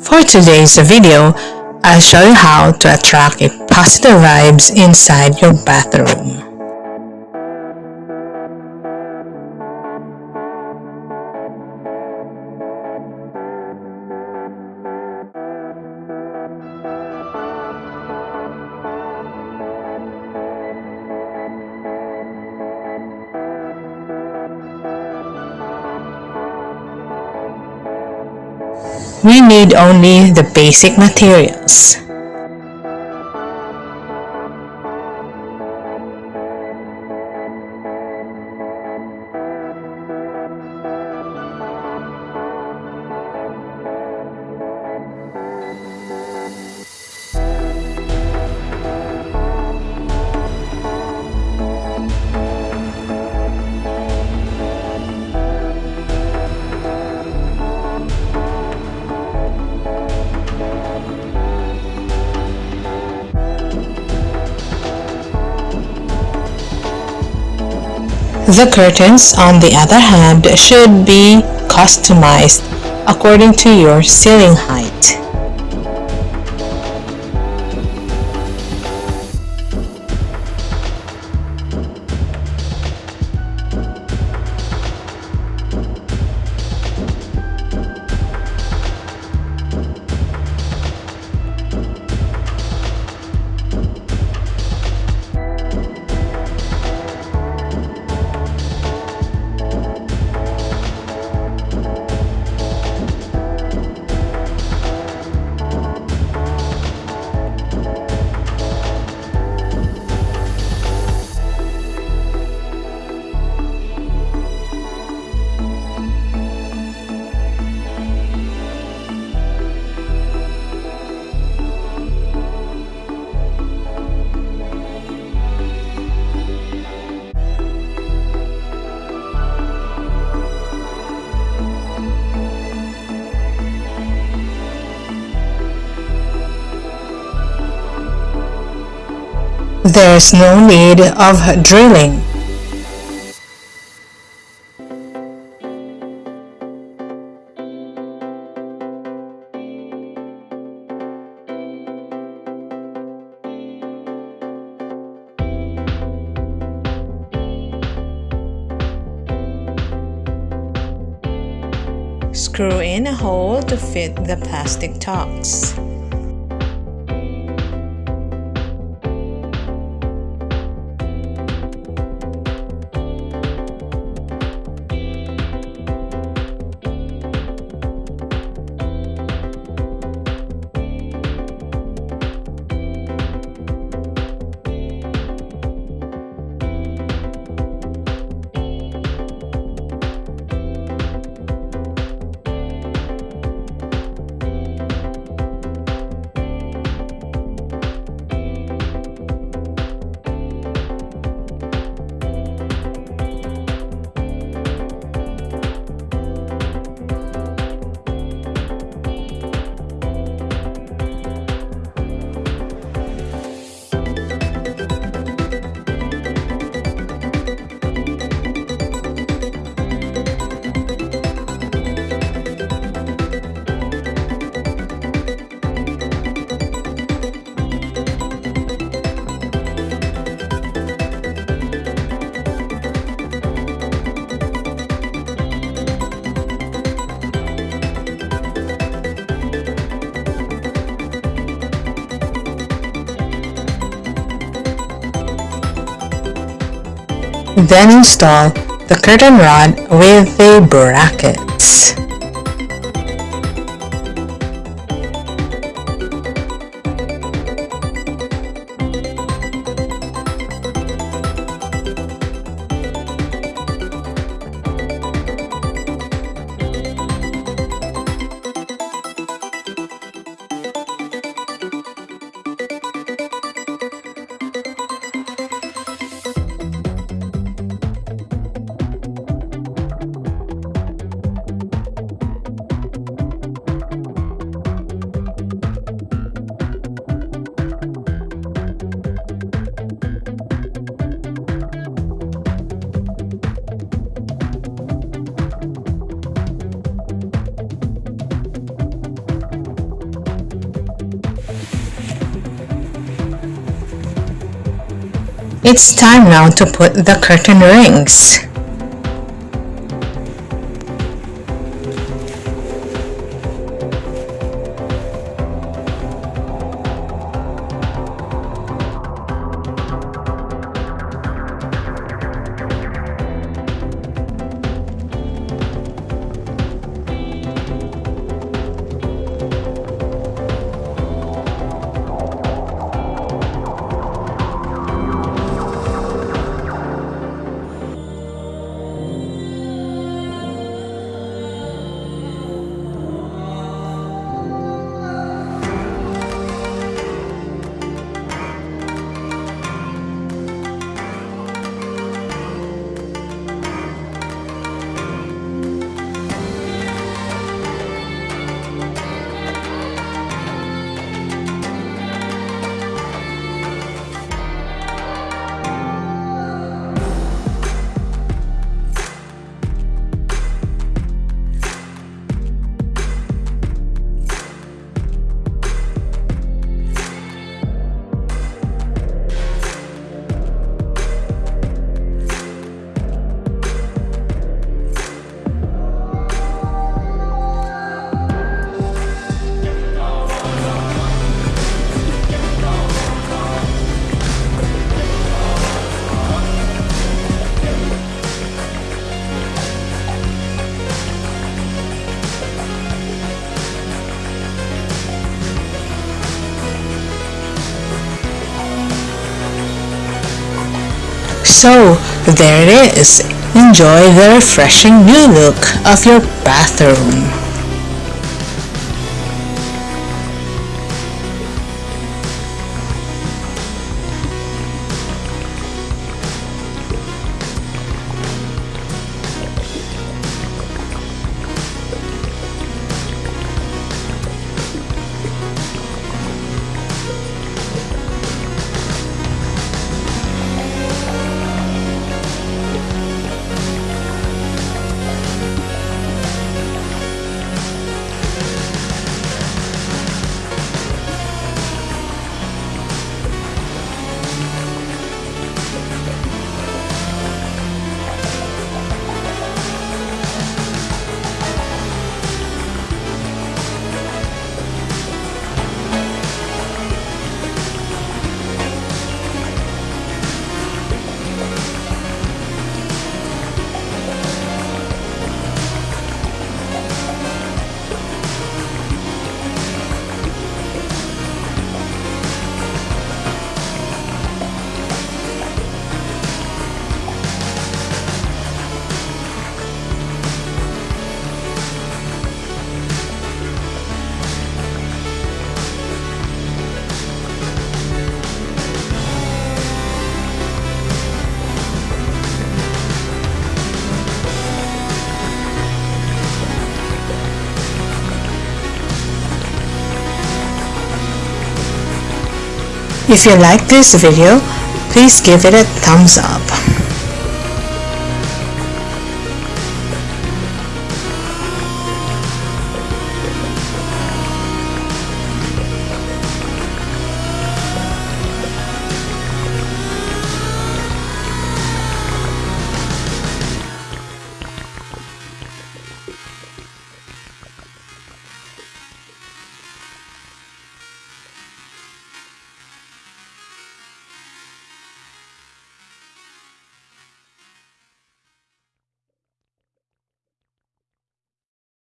For today's video, I'll show you how to attract a positive vibes inside your bathroom. We need only the basic materials. The curtains, on the other hand, should be customized according to your ceiling height. There's no need of drilling. Screw in a hole to fit the plastic tox. Then install the curtain rod with the brackets. It's time now to put the curtain rings. So, there it is. Enjoy the refreshing new look of your bathroom. If you like this video, please give it a thumbs up.